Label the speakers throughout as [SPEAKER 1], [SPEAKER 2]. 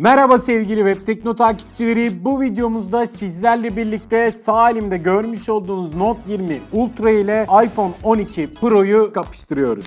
[SPEAKER 1] Merhaba sevgili Web Tekno takipçileri. Bu videomuzda sizlerle birlikte sağ elimde görmüş olduğunuz Note 20 Ultra ile iPhone 12 Pro'yu kapıştırıyoruz.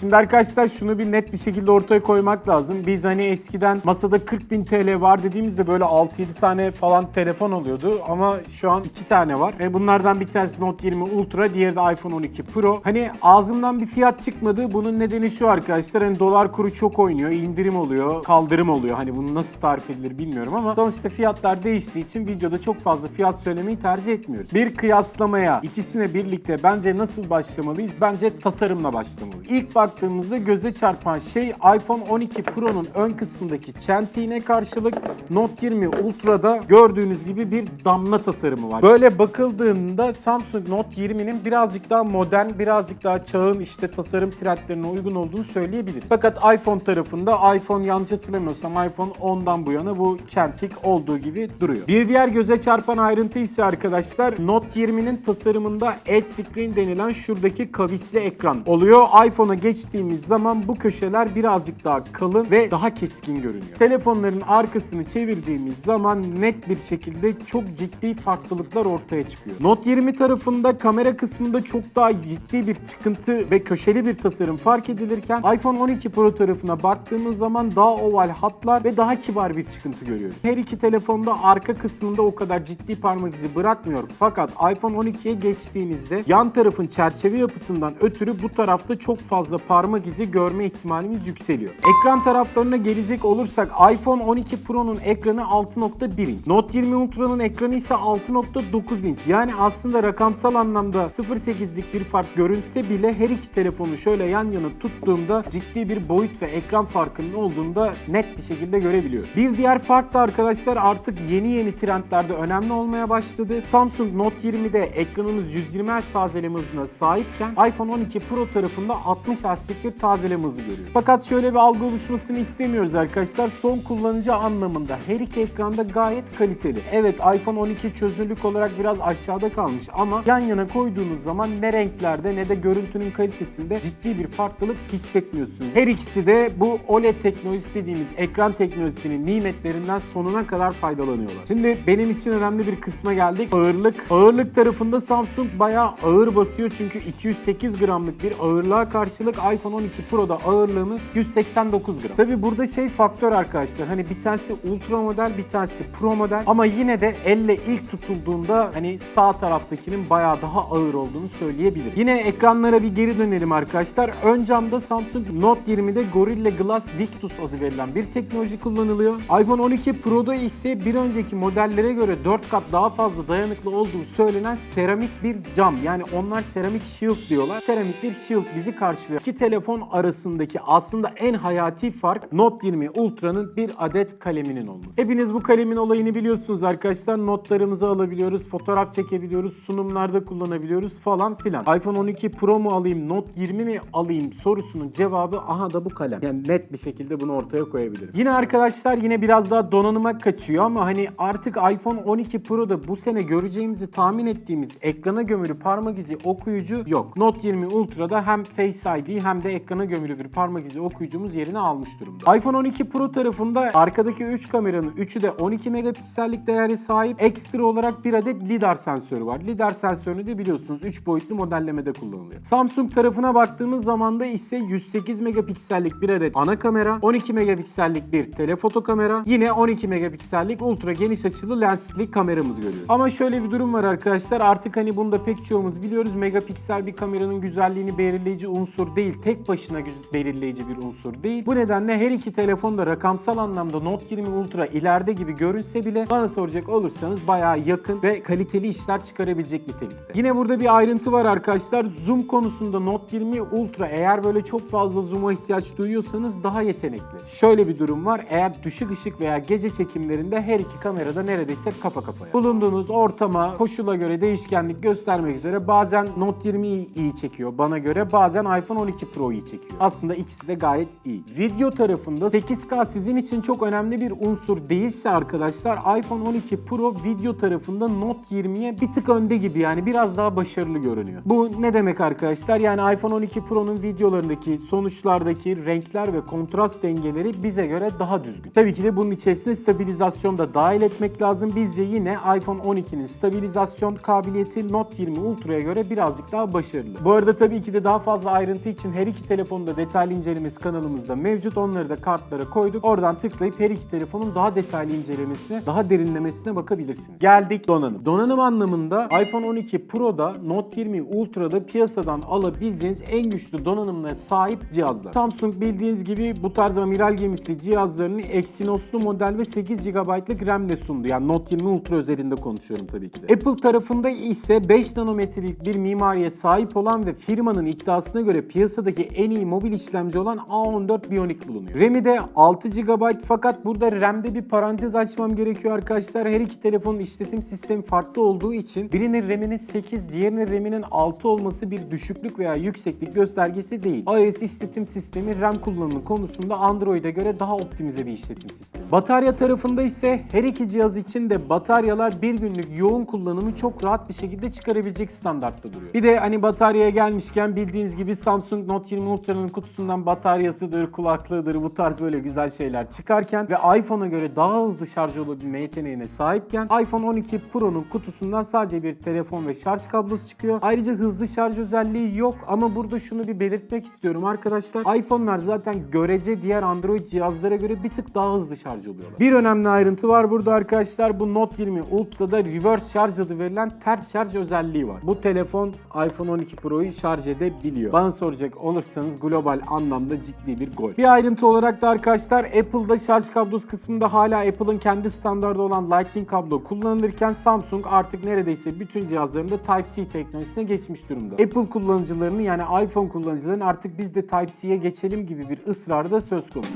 [SPEAKER 1] Şimdi arkadaşlar şunu bir net bir şekilde ortaya koymak lazım. Biz hani eskiden masada 40.000 TL var dediğimizde böyle 6-7 tane falan telefon oluyordu. Ama şu an 2 tane var. Ve bunlardan bir tanesi Note 20 Ultra, diğeri de iPhone 12 Pro. Hani ağzımdan bir fiyat çıkmadı. Bunun nedeni şu arkadaşlar. Hani dolar kuru çok oynuyor. indirim oluyor, kaldırım oluyor. Hani bunu nasıl tarif edilir bilmiyorum ama sonuçta fiyatlar değiştiği için videoda çok fazla fiyat söylemeyi tercih etmiyoruz. Bir kıyaslamaya ikisine birlikte bence nasıl başlamalıyız? Bence tasarımla başlamalıyız. İlk baktığımızda göze çarpan şey iPhone 12 Pro'nun ön kısmındaki çentiğine karşılık Note 20 Ultra'da gördüğünüz gibi bir damla tasarımı var. Böyle bakıldığında Samsung Note 20'nin birazcık daha modern, birazcık daha çağın işte tasarım trendlerine uygun olduğunu söyleyebiliriz. Fakat iPhone tarafında iPhone yanlış hatırlamıyorsam iPhone 10'dan bu yana bu çentik olduğu gibi duruyor. Bir diğer göze çarpan ayrıntı ise arkadaşlar Note 20'nin tasarımında Edge Screen denilen şuradaki kavisli ekran oluyor. iPhone'a geçtiğimiz zaman bu köşeler birazcık daha kalın ve daha keskin görünüyor. Telefonların arkasını çevirdiğimiz zaman net bir şekilde çok ciddi farklılıklar ortaya çıkıyor. Note 20 tarafında kamera kısmında çok daha ciddi bir çıkıntı ve köşeli bir tasarım fark edilirken iPhone 12 Pro tarafına baktığımız zaman daha oval hatlar ve daha kibar bir çıkıntı görüyoruz. Her iki telefonda arka kısmında o kadar ciddi parmak izi bırakmıyor. Fakat iPhone 12'ye geçtiğinizde yan tarafın çerçeve yapısından ötürü bu tarafta çok fazla parmak izi görme ihtimalimiz yükseliyor. Ekran taraflarına gelecek olursak iPhone 12 Pro'nun ekranı 6.1 inç. Note 20 Ultra'nın ekranı ise 6.9 inç. Yani aslında rakamsal anlamda 0.8'lik bir fark görünse bile her iki telefonu şöyle yan yana tuttuğumda ciddi bir boyut ve ekran farkının olduğunu da net bir şekilde görebiliyoruz. Bir diğer fark da arkadaşlar artık yeni yeni trendlerde önemli olmaya başladı. Samsung Note 20'de ekranımız 120 Hz tazeleme hızına sahipken iPhone 12 Pro tarafında 60 Bir tazeleme hızı görüyoruz. Fakat şöyle bir algı oluşmasını istemiyoruz arkadaşlar. Son kullanıcı anlamında her iki ekranda gayet kaliteli. Evet iPhone 12 çözünürlük olarak biraz aşağıda kalmış ama yan yana koyduğunuz zaman ne renklerde ne de görüntünün kalitesinde ciddi bir farklılık hissetmiyorsunuz. Her ikisi de bu OLED teknolojisi dediğimiz ekran teknolojisinin nimetlerinden sonuna kadar faydalanıyorlar. Şimdi benim için önemli bir kısma geldik. Ağırlık. Ağırlık tarafında Samsung bayağı ağır basıyor çünkü 208 gramlık bir ağırlığa karşılık iPhone 12 Pro'da ağırlığımız 189 gram. Tabi burada şey faktör arkadaşlar hani bir tanesi ultra model bir tanesi pro model ama yine de elle ilk tutulduğunda hani sağ taraftakinin bayağı daha ağır olduğunu söyleyebilirim. Yine ekranlara bir geri dönelim arkadaşlar. Ön camda Samsung Note 20'de Gorilla Glass Victus adı verilen bir teknoloji kullanılıyor. iPhone 12 Pro'da ise bir önceki modellere göre 4 kat daha fazla dayanıklı olduğu söylenen seramik bir cam. Yani onlar seramik shield diyorlar. Seramik bir shield bizi karşılıyor. İki telefon arasındaki aslında en hayati fark Note 20 Ultra'nın bir adet kaleminin olması. Hepiniz bu kalemin olayını biliyorsunuz arkadaşlar. Notlarımızı alabiliyoruz, fotoğraf çekebiliyoruz, sunumlarda kullanabiliyoruz falan filan. iPhone 12 Pro mu alayım, Note 20 mi alayım sorusunun cevabı aha da bu kalem. Yani net bir şekilde bunu ortaya koyabilirim. Yine arkadaşlar yine biraz daha donanıma kaçıyor ama hani artık iPhone 12 Pro'da bu sene göreceğimizi tahmin ettiğimiz ekrana gömülü parmak izi okuyucu yok. Note 20 Ultra'da hem Face ID hem de ekrana gömülü bir parmak izi okuyucumuz yerini almış durumda. iPhone 12 Pro tarafında arkadaki 3 kameranın 3'ü de 12 megapiksellik değere sahip. Ekstra olarak bir adet lidar sensörü var. Lidar sensörünü de biliyorsunuz 3 boyutlu modellemede kullanılıyor. Samsung tarafına baktığımız zaman da ise 108 megapiksellik bir adet ana kamera, 12 megapiksellik bir telefoto kamera, yine 12 megapiksellik ultra geniş açılı lensli kameramız görüyoruz. Ama şöyle bir durum var arkadaşlar. Artık hani bunu da pek çoğumuz biliyoruz. Megapiksel bir kameranın güzelliğini belirleyici unsur değil. Tek başına belirleyici bir unsur değil. Bu nedenle her iki telefon da rakamsal anlamda Note 20 Ultra ileride gibi görünse bile bana soracak olursanız bayağı yakın ve kaliteli işler çıkarabilecek nitelikte. Yine burada bir ayrıntı var arkadaşlar. Zoom konusunda Note 20 Ultra eğer böyle çok fazla zoom'a ihtiyaç duyuyorsanız daha yetenekli. Şöyle bir durum var. Eğer düşük ışık veya gece çekimlerinde her iki kamerada neredeyse kafa kafaya. Bulunduğunuz ortama, koşula göre değişkenlik göstermek üzere bazen Note 20 iyi iyi çekiyor bana göre. Bazen iPhone 12 12 Pro'yu çekiyor. Aslında ikisi de gayet iyi. Video tarafında 8K sizin için çok önemli bir unsur değilse arkadaşlar iPhone 12 Pro video tarafında Note 20'ye bir tık önde gibi yani biraz daha başarılı görünüyor. Bu ne demek arkadaşlar? Yani iPhone 12 Pro'nun videolarındaki sonuçlardaki renkler ve kontrast dengeleri bize göre daha düzgün. Tabii ki de bunun içerisine stabilizasyon da dahil etmek lazım. Bizce yine iPhone 12'nin stabilizasyon kabiliyeti Note 20 Ultra'ya göre birazcık daha başarılı. Bu arada tabii ki de daha fazla ayrıntı için her iki telefonun da detaylı incelemesi kanalımızda mevcut. Onları da kartlara koyduk. Oradan tıklayıp her iki telefonun daha detaylı incelemesine, daha derinlemesine bakabilirsiniz. Geldik donanım. Donanım anlamında iPhone 12 Pro'da Note 20 Ultra'da piyasadan alabileceğiniz en güçlü donanımlara sahip cihazlar. Samsung bildiğiniz gibi bu tarz amiral gemisi cihazlarını Exynos'lu model ve 8 GB'lık RAM'le sundu. Yani Note 20 Ultra üzerinde konuşuyorum tabii ki de. Apple tarafında ise 5 nanometrelik bir mimariye sahip olan ve firmanın iddiasına göre piyasadaki en iyi mobil işlemci olan A14 Bionic bulunuyor. RAM'i de 6 GB fakat burada RAM'de bir parantez açmam gerekiyor arkadaşlar. Her iki telefonun işletim sistemi farklı olduğu için birinin RAM'inin 8, diğerinin RAM'inin 6 olması bir düşüklük veya yükseklik göstergesi değil. iOS işletim sistemi RAM kullanımı konusunda Android'e göre daha optimize bir işletim sistemi. Batarya tarafında ise her iki cihaz için de bataryalar bir günlük yoğun kullanımı çok rahat bir şekilde çıkarabilecek standartta duruyor. Bir de hani bataryaya gelmişken bildiğiniz gibi Samsung Note 20 Ultra'nın kutusundan bataryasıdır, kulaklığıdır bu tarz böyle güzel şeyler çıkarken ve iPhone'a göre daha hızlı şarj olabilme yeteneğine sahipken iPhone 12 Pro'nun kutusundan sadece bir telefon ve şarj kablosu çıkıyor. Ayrıca hızlı şarj özelliği yok ama burada şunu bir belirtmek istiyorum arkadaşlar. iPhone'lar zaten görece diğer Android cihazlara göre bir tık daha hızlı şarj oluyorlar. Bir önemli ayrıntı var burada arkadaşlar. Bu Note 20 Ultra'da reverse şarj adı verilen ters şarj özelliği var. Bu telefon iPhone 12 Pro'yu şarj edebiliyor. Bana soracak olursanız global anlamda ciddi bir gol. Bir ayrıntı olarak da arkadaşlar Apple'da şarj kablosu kısmında hala Apple'ın kendi standardı olan Lightning kablo kullanılırken Samsung artık neredeyse bütün cihazlarında Type-C teknolojisine geçmiş durumda. Apple kullanıcılarının yani iPhone kullanıcılarının artık biz de Type-C'ye geçelim gibi bir ısrarı da söz konusu.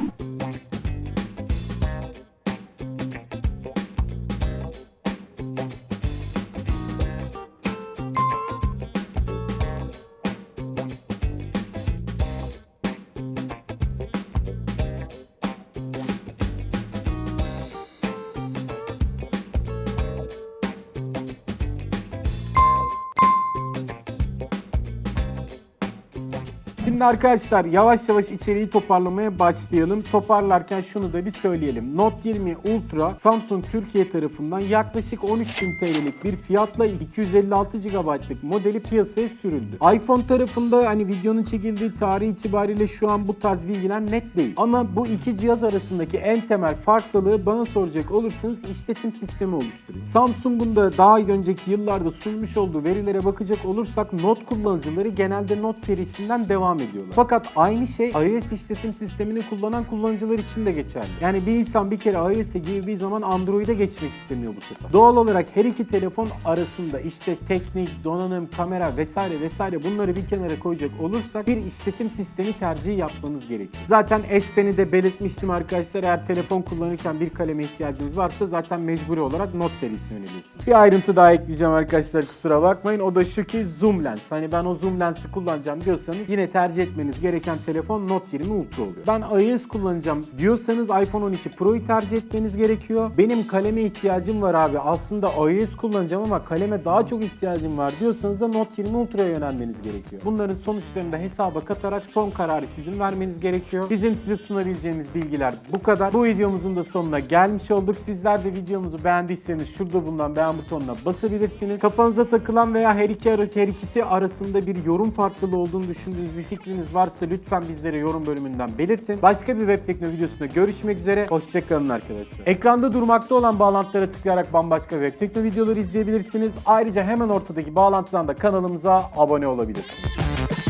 [SPEAKER 1] Şimdi arkadaşlar yavaş yavaş içeriği toparlamaya başlayalım. Toparlarken şunu da bir söyleyelim. Note 20 Ultra Samsung Türkiye tarafından yaklaşık 13.000 TL'lik bir fiyatla 256 GB'lık modeli piyasaya sürüldü. iPhone tarafında hani videonun çekildiği tarih itibariyle şu an bu tarz bilgiler net değil. Ama bu iki cihaz arasındaki en temel farklılığı bana soracak olursanız işletim sistemi oluşturuyor. Samsung'un da daha önceki yıllarda sunmuş olduğu verilere bakacak olursak Note kullanıcıları genelde Note serisinden devam ediyorlar. Fakat aynı şey iOS işletim sistemini kullanan kullanıcılar için de geçerli. Yani bir insan bir kere iOS'e girdiği zaman Android'e geçmek istemiyor bu sefer. Doğal olarak her iki telefon arasında işte teknik, donanım, kamera vesaire vesaire bunları bir kenara koyacak olursak bir işletim sistemi tercihi yapmanız gerekiyor. Zaten S Pen'i de belirtmiştim arkadaşlar. Eğer telefon kullanırken bir kaleme ihtiyacınız varsa zaten mecburi olarak Note serisine yöneliyorsunuz. Bir ayrıntı daha ekleyeceğim arkadaşlar kusura bakmayın. O da şu ki zoom lens. Hani ben o zoom lensi kullanacağım diyorsanız yine tercih etmeniz gereken telefon Note 20 Ultra oluyor. Ben iOS kullanacağım diyorsanız iPhone 12 Pro'yu tercih etmeniz gerekiyor. Benim kaleme ihtiyacım var abi. Aslında iOS kullanacağım ama kaleme daha çok ihtiyacım var diyorsanız da Note 20 Ultra'ya yönelmeniz gerekiyor. Bunların sonuçlarını da hesaba katarak son kararı sizin vermeniz gerekiyor. Bizim size sunabileceğimiz bilgiler bu kadar. Bu videomuzun da sonuna gelmiş olduk. Sizler de videomuzu beğendiyseniz şurada bulunan beğen butonuna basabilirsiniz. Kafanıza takılan veya her iki arası her ikisi arasında bir yorum farklılığı olduğunu düşündüğünüz bir fikriniz varsa lütfen bizlere yorum bölümünden belirtin. Başka bir web tekno videosunda görüşmek üzere. Hoşçakalın arkadaşlar. Ekranda durmakta olan bağlantılara tıklayarak bambaşka web tekno videoları izleyebilirsiniz. Ayrıca hemen ortadaki bağlantıdan da kanalımıza abone olabilirsiniz.